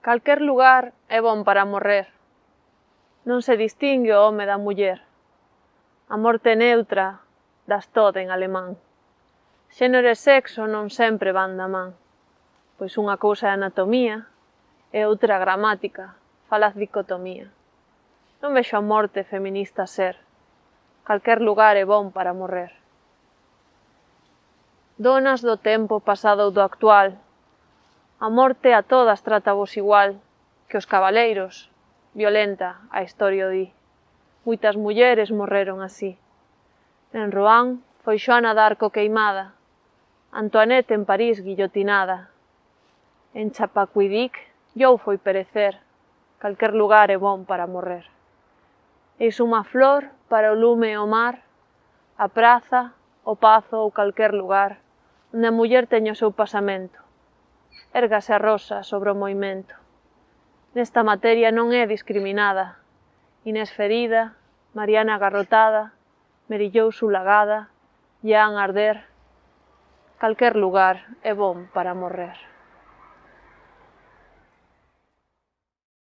Calquer lugar é bon para morrer. Non se distingue o home da muller. A morte neutra das todo en alemán. Xénero e sexo non sempre van da man, pois unha cousa é anatomía e outra gramática, falaz dicotomía. Non vexo a morte feminista ser. Calquer lugar é bon para morrer. Donas do tempo pasado ou do actual, A morte a todas trata vos igual que os cabaleiros. Violenta, a historia o di. Moitas mulleres morreron así. En Roán foi Xoana d'Arco queimada, Antoinette en París guillotinada. En Chapacuidic eu foi perecer, calquer lugar é bon para morrer. Eis unha flor para o lume e o mar, a praza, o pazo ou calquer lugar, onde a muller teña o seu pasamento ergase a rosa sobre o moimento. Nesta materia non é discriminada. Inés ferida, Mariana agarrotada, Merillou sulagada, Jean arder. Calquer lugar é bom para morrer.